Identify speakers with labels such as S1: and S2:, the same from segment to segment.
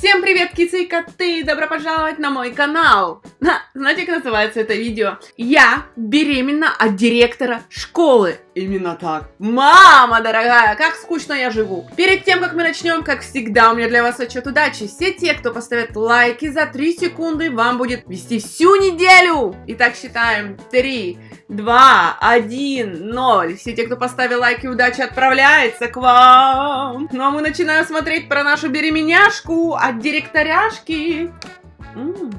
S1: Всем привет, кицы и коты! Добро пожаловать на мой канал! Знаете, как называется это видео? Я беременна от директора школы. Именно так. Мама дорогая, как скучно я живу. Перед тем, как мы начнем, как всегда, у меня для вас отчет удачи. Все те, кто поставят лайки за 3 секунды, вам будет вести всю неделю. Итак, считаем. 3, 2, 1, 0. Все те, кто поставил лайки, удачи отправляется к вам. Ну а мы начинаем смотреть про нашу беременяшку от директоряшки. М.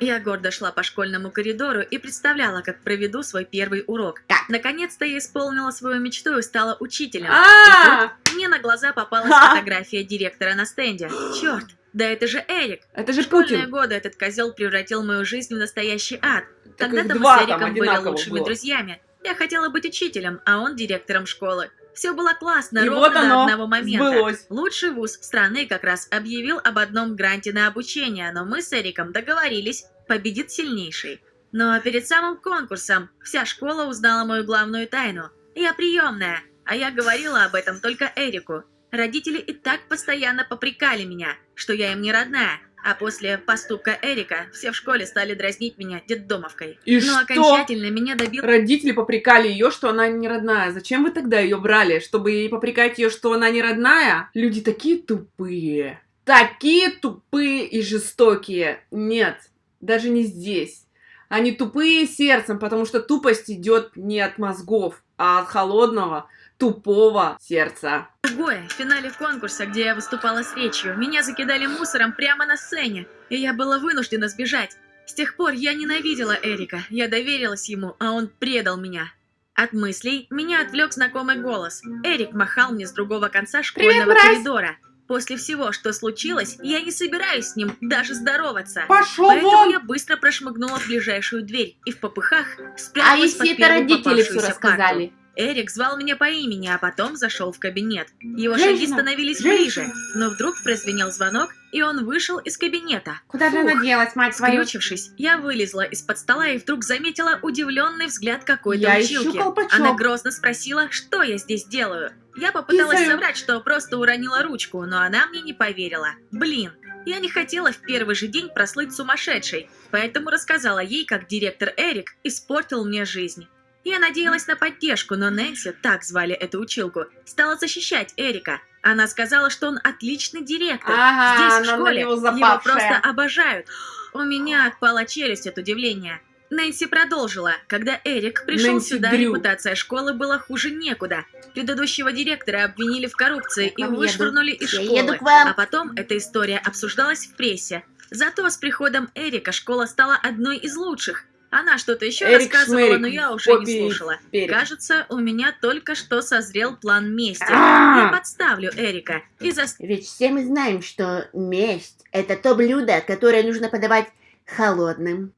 S2: Я гордо шла по школьному коридору и представляла, как проведу свой первый урок. Наконец-то я исполнила свою мечту и стала учителем.
S1: А,
S2: И тут мне на глаза попалась фотография директора на стенде. Черт, да это же Эрик.
S1: это же
S2: В школьные
S1: Путин.
S2: годы этот козел превратил мою жизнь в настоящий ад.
S1: Их
S2: мы с
S1: там
S2: Эриком были лучшими
S1: было.
S2: друзьями. Я хотела быть учителем, а он директором школы. Все было классно,
S1: И
S2: ровно
S1: вот
S2: до
S1: оно
S2: одного момента.
S1: сбылось.
S2: Лучший вуз страны как раз объявил об одном гранте на обучение, но мы с Эриком договорились, победит сильнейший. Но перед самым конкурсом вся школа узнала мою главную тайну. Я приемная, а я говорила об этом только Эрику. Родители и так постоянно попрекали меня, что я им не родная. А после поступка Эрика все в школе стали дразнить меня детдомовкой.
S1: И
S2: Но
S1: что?
S2: окончательно меня добил
S1: Родители попрекали ее, что она не родная. Зачем вы тогда ее брали? Чтобы ей попрекать ее, что она не родная? Люди такие тупые. Такие тупые и жестокие. Нет, даже не здесь. Они тупые сердцем, потому что тупость идет не от мозгов, а от холодного, тупого сердца.
S2: Другое, в финале конкурса, где я выступала с речью, меня закидали мусором прямо на сцене, и я была вынуждена сбежать. С тех пор я ненавидела Эрика, я доверилась ему, а он предал меня. От мыслей меня отвлек знакомый голос. Эрик махал мне с другого конца школьного
S1: мразь!
S2: коридора. После всего, что случилось, я не собираюсь с ним даже здороваться.
S1: Пошел
S2: Поэтому
S1: вон!
S2: я быстро прошмыгнула в ближайшую дверь и в попыхах
S1: А
S2: спряталась под
S1: если это родители все
S2: попавшуюся парту. Эрик звал меня по имени, а потом зашел в кабинет. Его шаги
S1: Женщина!
S2: становились
S1: Женщина!
S2: ближе, но вдруг прозвенел звонок, и он вышел из кабинета.
S1: Куда же она делась, мать твою?
S2: Скрючившись, я вылезла из-под стола и вдруг заметила удивленный взгляд какой-то
S1: Я ищу
S2: училки.
S1: колпачок.
S2: Она грозно спросила, что я здесь делаю. Я попыталась
S1: Писаю.
S2: соврать, что просто уронила ручку, но она мне не поверила. Блин, я не хотела в первый же день прослыть сумасшедшей, поэтому рассказала ей, как директор Эрик испортил мне жизнь. Я надеялась на поддержку, но Нэнси, так звали эту училку, стала защищать Эрика. Она сказала, что он отличный директор.
S1: Ага,
S2: Здесь, в школе, его
S1: запавшая.
S2: просто обожают. У меня отпала челюсть от удивления. Нэнси продолжила. Когда Эрик пришел
S1: Нэнси
S2: сюда,
S1: Дрю.
S2: репутация школы была хуже некуда. Предыдущего директора обвинили в коррупции и вышвырнули из школы.
S3: еду к вам.
S2: А потом эта история обсуждалась в прессе. Зато с приходом Эрика школа стала одной из лучших. Она что-то еще
S1: Эрик
S2: рассказывала,
S1: Шмерик,
S2: но я уже не
S1: попе
S2: слушала.
S1: перец.
S2: Кажется, у меня только что созрел план мести.
S1: А!
S2: Я подставлю Эрика и заставлю
S3: Ведь все мы знаем, что месть – это то блюдо, которое нужно подавать холодным.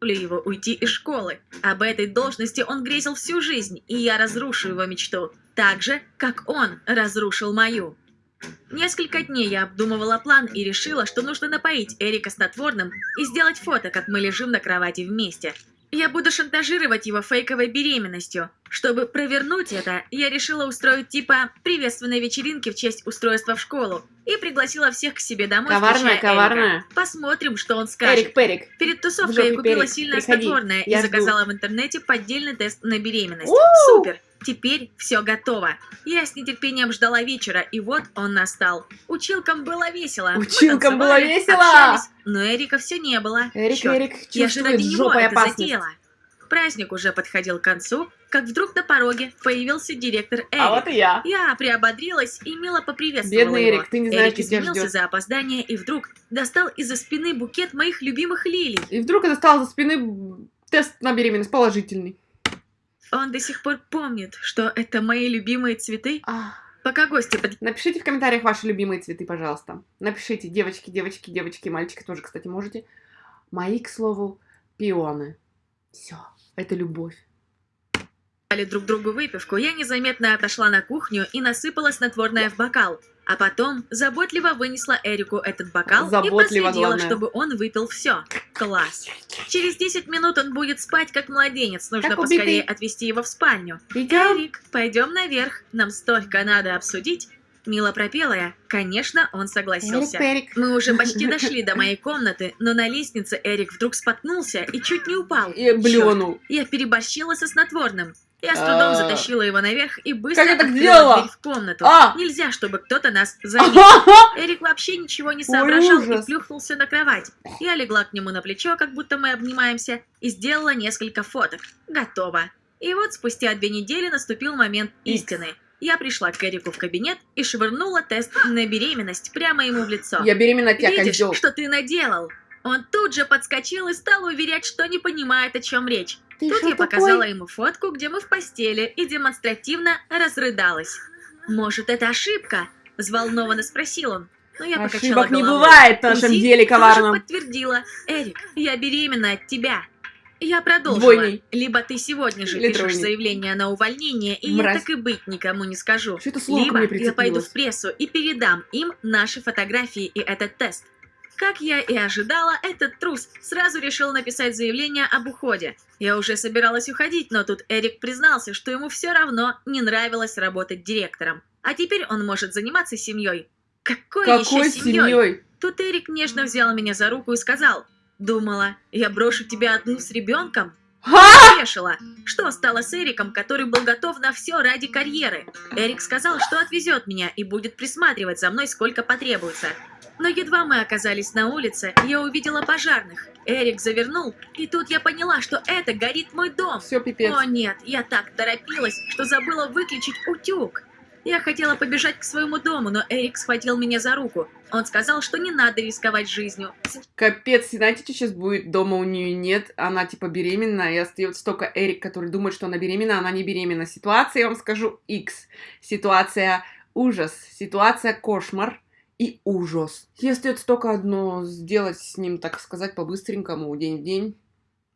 S2: его уйти из школы. Об этой должности он грезил всю жизнь, и я разрушу его мечту. Так же, как он разрушил мою. Несколько дней я обдумывала план и решила, что нужно напоить Эрика снотворным и сделать фото, как мы лежим на кровати вместе. Я буду шантажировать его фейковой беременностью. Чтобы провернуть это, я решила устроить типа приветственной вечеринки в честь устройства в школу и пригласила всех к себе домой,
S1: Коварная,
S2: включая Эрика.
S1: коварная.
S2: Посмотрим, что он скажет.
S1: Эрик Перик.
S2: Перед тусовкой я купила
S1: перец.
S2: сильное
S1: Приходи.
S2: снотворное и
S1: Я жду.
S2: заказала в интернете поддельный тест на беременность.
S1: У!
S2: Супер! Теперь все готово. Я с нетерпением ждала вечера, и вот он настал. Училкам было весело.
S1: Училкам было весело!
S2: общались, но Эрика все не было.
S1: Эрик,
S2: Чёрт,
S1: Эрик
S2: я же ради него
S1: жопой
S2: это
S1: опасность.
S2: затеяла. Праздник уже подходил к концу, как вдруг на пороге появился директор Эрик.
S1: А вот и я.
S2: Я приободрилась и мило поприветствовала
S1: Бедный
S2: его.
S1: Эрик, ты не знаешь,
S2: Эрик
S1: тебя
S2: извинился
S1: ждет.
S2: за опоздание и вдруг достал из-за спины букет моих любимых лилий.
S1: И вдруг это стал за спины тест на беременность положительный.
S2: Он до сих пор помнит, что это мои любимые цветы.
S1: А.
S2: Пока гости под...
S1: Напишите в комментариях ваши любимые цветы, пожалуйста. Напишите, девочки, девочки, девочки, мальчики тоже, кстати, можете. Мои, к слову, пионы. Все, это любовь.
S2: дали друг другу выпивку, я незаметно отошла на кухню и насыпала снотворное в бокал. А потом заботливо вынесла Эрику этот бокал и
S1: Заботливо,
S2: проследила,
S1: главное.
S2: чтобы он выпил все. Класс. Через 10 минут он будет спать как младенец. Нужно
S1: Как
S2: поскорее отвезти его в спальню.
S1: Идем.
S2: Эрик, пойдем наверх. Нам столько надо обсудить. Мило пропела я. Конечно, он согласился.
S3: Эрик, Перик.
S2: Мы уже почти дошли до моей комнаты, но на лестнице Эрик вдруг споткнулся и чуть не упал.
S1: И блюнул.
S2: Я переборщила со снотворным. Я с трудом
S1: А.
S2: затащила его наверх и быстро
S1: Как
S2: открыла дверь в комнату.
S1: А.
S2: Нельзя, чтобы кто-то нас заметил. Эрик вообще ничего не соображал и плюхнулся на кровать. Я легла к нему на плечо, как будто мы обнимаемся, и сделала несколько фоток. Готово. И вот спустя две недели наступил момент истины. Я пришла к Эрику в кабинет и швырнула тест на беременность прямо ему в лицо.
S1: Я беременна тебя,
S2: Видишь,
S1: козел.
S2: что ты наделал? Он тут же подскочил и стал уверять, что не понимает, о чем речь.
S3: Ты
S2: Тут я показала
S3: такой?
S2: ему фотку, где мы в постели, и демонстративно разрыдалась. «Может, это ошибка?» – взволнованно спросил он. Но я покачала
S1: Ошибок не
S2: головой.
S1: бывает в нашем деле коварном.
S2: подтвердила. «Эрик, я беременна от тебя». Я продолжила.
S1: Двойней.
S2: Либо ты сегодня же
S1: Или
S2: пишешь заявление на увольнение, и
S1: Мразь.
S2: я так и быть никому не скажу.
S1: Что это слово
S2: Либо я пойду в прессу и передам им наши фотографии и этот тест. Как я и ожидала, этот трус сразу решил написать заявление об уходе. Я уже собиралась уходить, но тут Эрик признался, что ему все равно не нравилось работать директором. А теперь он может заниматься семьей. Какой,
S1: Какой
S2: еще семьей?
S1: семьей?
S2: Тут Эрик нежно взял меня за руку и сказал, «Думала, я брошу тебя одну с ребенком?»
S1: Ха!
S2: Опешила. Что стало с Эриком, который был готов на все ради карьеры? Эрик сказал, что отвезет меня и будет присматривать за мной, сколько потребуется. Но едва мы оказались на улице, я увидела пожарных. Эрик завернул, и тут я поняла, что это горит мой дом.
S1: Все, пипец.
S2: О нет, я так торопилась, что забыла выключить утюг. Я хотела побежать к своему дому, но Эрик схватил меня за руку. Он сказал, что не надо рисковать жизнью.
S1: Капец, знаете, что сейчас будет? Дома у нее нет, она типа беременна, и остается только Эрик, который думает, что она беременна, а она не беременна. Ситуация, я вам скажу, X. Ситуация ужас, ситуация кошмар и ужас. Ей остается только одно, сделать с ним, так сказать, по-быстренькому, день в день,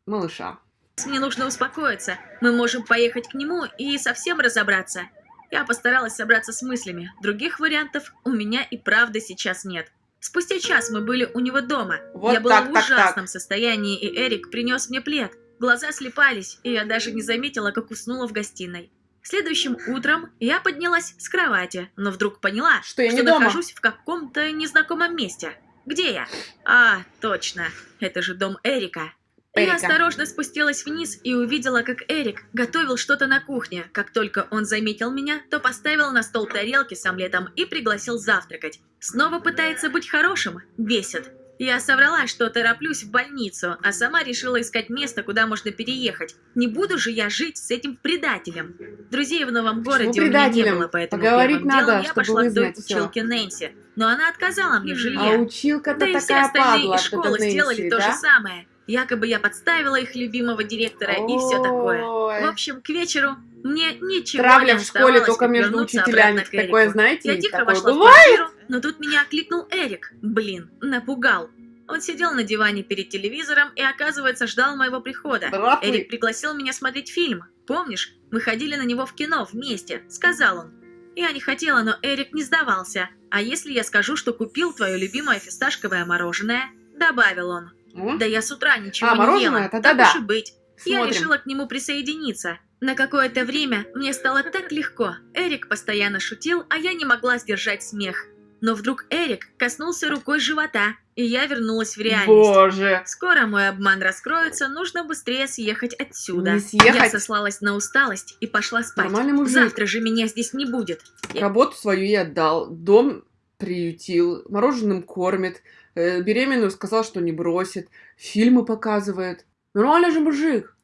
S1: малыша.
S2: Мне нужно успокоиться. Мы можем поехать к нему и совсем разобраться. Я постаралась собраться с мыслями. Других вариантов у меня и правда сейчас нет. Спустя час мы были у него дома.
S1: Вот
S2: я была
S1: так,
S2: в
S1: так,
S2: ужасном состоянии, и Эрик принес мне плед. Глаза слепались, и я даже не заметила, как уснула в гостиной. Следующим утром я поднялась с кровати, но вдруг поняла,
S1: Что я
S2: что
S1: не дома.
S2: нахожусь в каком-то незнакомом месте. Где я? А, точно, это же дом Эрика. Я
S1: Эрика.
S2: осторожно спустилась вниз и увидела, как Эрик готовил что-то на кухне. Как только он заметил меня, то поставил на стол тарелки с омлетом и пригласил завтракать. Снова пытается быть хорошим? Бесит. Я соврала, что тороплюсь в больницу, а сама решила искать место, куда можно переехать. Не буду же я жить с этим предателем. Друзей в новом городе у меня не было, поэтому
S1: Поговорить
S2: первым
S1: надо,
S2: делом я пошла к той училке Нэнси. Но она отказала мне в жилье.
S1: А училка-то
S2: Да и все
S1: такая
S2: остальные
S1: падла,
S2: из школы
S1: эта
S2: сделали
S1: Нэнси,
S2: то
S1: да?
S2: же самое. Якобы я подставила их любимого директора и все такое. В общем, к вечеру мне ничего
S1: Травля
S2: не
S1: в школе только между учителями. Такое, знаете,
S2: Я тихо вошла
S1: бывает.
S2: в квартиру, но тут меня окликнул Эрик. Блин, напугал. Он сидел на диване перед телевизором и, оказывается, ждал моего прихода.
S1: Здравствуй.
S2: Эрик пригласил меня смотреть фильм. Помнишь, мы ходили на него в кино вместе, сказал он. Я не хотела, но Эрик не сдавался. А если я скажу, что купил твое любимое фисташковое мороженое? Добавил он.
S1: М?
S2: Да я с утра ничего
S1: А,
S2: не
S1: мороженое?
S2: ела.
S1: Тогда
S2: так
S1: да.
S2: уж и быть. Я
S1: Смотрим.
S2: решила к нему присоединиться. На какое-то время мне стало так легко. Эрик постоянно шутил, а я не могла сдержать смех. Но вдруг Эрик коснулся рукой живота, и я вернулась в реальность.
S1: Боже.
S2: Скоро мой обман раскроется, нужно быстрее съехать отсюда.
S1: Не съехать.
S2: Я сослалась на усталость и пошла спать.
S1: Нормальный мужик.
S2: Завтра же меня здесь не будет. Я-
S1: Работу свою я отдал, дом приютил, мороженым кормит, э, беременную сказал, что не бросит, фильмы показывает. Нормальный же мужик.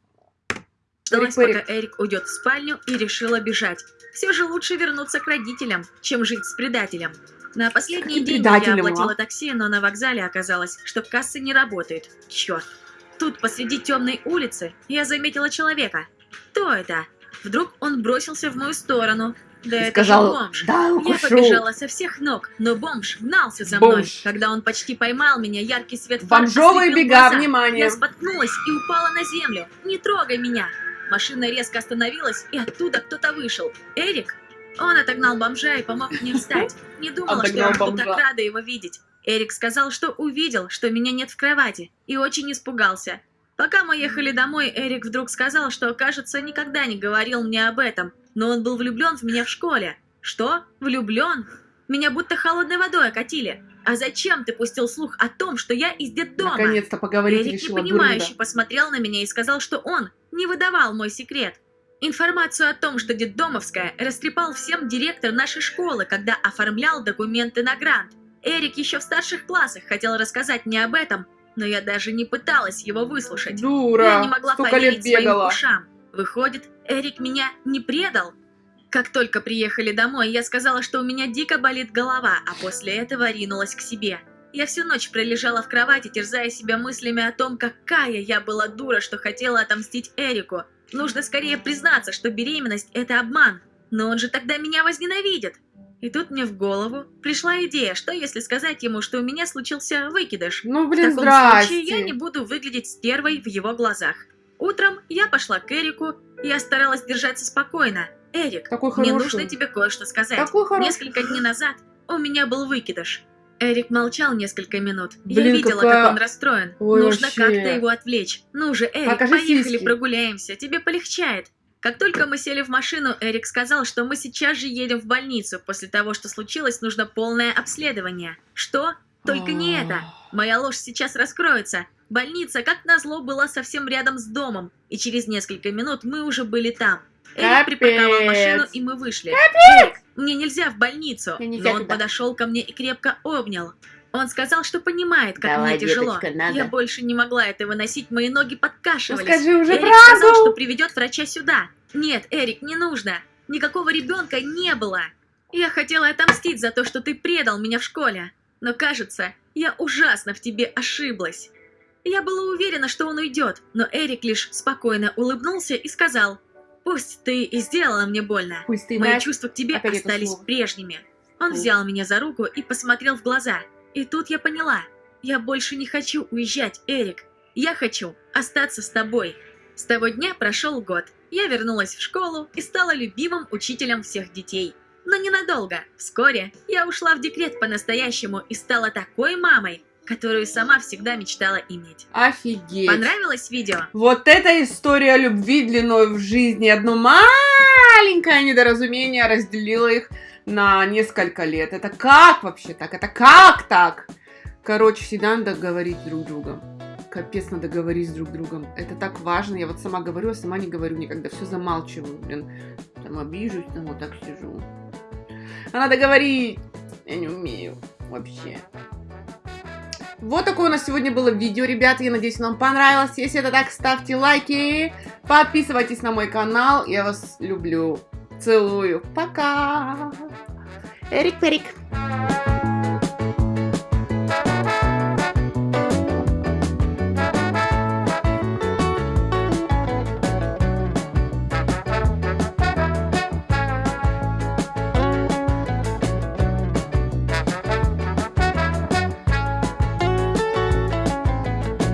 S1: Эрик,
S2: пока Эрик уйдет в спальню и решила бежать. Все же лучше вернуться к родителям, чем жить с предателем. На последние деньги я
S1: а?
S2: оплатила такси, но на вокзале оказалось, что касса не работает. Черт. Тут посреди темной улицы я заметила человека. Кто это? Вдруг он бросился в мою сторону. Да
S1: И сказал,
S2: бомж.
S1: да,
S2: Я
S1: укушу.
S2: побежала со всех ног, но бомж гнался за мной.
S1: Бомж.
S2: Когда он почти поймал меня, яркий свет фар
S1: Бомжовые бега,
S2: глаза.
S1: внимание.
S2: Я споткнулась и упала на землю. Не трогай меня! Машина резко остановилась, и оттуда кто-то вышел. Эрик? Он отогнал бомжа и помог мне встать. Не думала, что я буду так рада его видеть. Эрик сказал, что увидел, что меня нет в кровати, и очень испугался. Пока мы ехали домой, Эрик вдруг сказал, что, кажется, никогда не говорил мне об этом, но он был влюблен в меня в школе. Что? Влюблен? Меня будто холодной водой окатили. А зачем ты пустил слух о том, что я из детдома?
S1: Наконец-то поговорить
S2: Эрик
S1: решила
S2: непонимающе посмотрел на меня и сказал, что он не выдавал мой секрет. Информацию о том, что детдомовская, растрепал всем директор нашей школы, когда оформлял документы на грант. Эрик еще в старших классах хотел рассказать мне об этом, но я даже не пыталась его выслушать.
S1: Дура,
S2: Я не могла
S1: столько
S2: поверить
S1: лет
S2: своим
S1: бегала.
S2: ушам. Выходит, Эрик меня не предал? Как только приехали домой, я сказала, что у меня дико болит голова, а после этого ринулась к себе. Я всю ночь пролежала в кровати, терзая себя мыслями о том, какая я была дура, что хотела отомстить Эрику. Нужно скорее признаться, что беременность – это обман. Но он же тогда меня возненавидит. И тут мне в голову пришла идея, что если сказать ему, что у меня случился выкидыш.
S1: Ну,
S2: В
S1: блин,
S2: таком
S1: здрасте.
S2: случае я не буду выглядеть стервой в его глазах. Утром я пошла к Эрику, я старалась держаться спокойно. Эрик,
S1: Такой
S2: мне
S1: хороший.
S2: нужно тебе кое-что сказать.
S1: Такой хороший.
S2: Несколько дней назад у меня был выкидыш. Эрик молчал несколько минут. я
S1: Блин,
S2: видела,
S1: какая-
S2: как он расстроен.
S1: Ой,
S2: Нужно как-то его отвлечь. Ну же, Эрик,
S1: Покажи
S2: поехали
S1: сиськи.
S2: прогуляемся, тебе полегчает. Как только мы сели в машину, Эрик сказал, что мы сейчас же едем в больницу. После того, что случилось, нужно полное обследование. Что? Только не это. Моя ложь сейчас раскроется. Больница, как назло, была совсем рядом с домом, и через несколько минут мы уже были там. Эрик припарковал машину, и мы вышли. Эрик, мне нельзя в больницу.
S3: Мне нельзя
S2: Но он
S3: туда.
S2: подошел ко мне и крепко обнял. Он сказал, что понимает, как
S3: Давай,
S2: мне тяжело.
S3: деточка, надо.
S2: Я больше не могла это выносить, мои ноги
S1: Ну,
S2: подкашивались.
S1: скажи уже
S2: Эрик сказал,
S1: правду.
S2: что приведет врача сюда. Нет, Эрик, не нужно. Никакого ребенка не было. Я хотела отомстить за то, что ты предал меня в школе. Но кажется, я ужасно в тебе ошиблась. Я была уверена, что он уйдет, но Эрик лишь спокойно улыбнулся и сказал, «Пусть ты и сделала мне больно,
S1: Пусть ты
S2: мои чувства к тебе
S1: Опять
S2: остались прежними». Он взял меня за руку и посмотрел в глаза. И тут я поняла, я больше не хочу уезжать, Эрик. Я хочу остаться с тобой. С того дня прошел год. Я вернулась в школу и стала любимым учителем всех детей. Но ненадолго. Вскоре я ушла в декрет по-настоящему и стала такой мамой, которую сама всегда мечтала иметь.
S1: Офигеть.
S2: Понравилось видео?
S1: Вот эта история любви длиной в жизни. Одно маленькое недоразумение разделило их на несколько лет. Это как вообще так? Это как так? Короче, всегда надо говорить друг с другом. Капец, надо говорить с друг другом. Это так важно. Я вот сама говорю, а сама не говорю никогда. Все замалчиваю, блин. Там обижусь, там вот так сижу. А надо говорить. Я не умею вообще. Вот такое у нас сегодня было видео, ребята. Я надеюсь, вам понравилось. Если это так, ставьте лайки. Подписывайтесь на мой канал. Я вас люблю. Целую. Пока.
S3: Эрик Перик.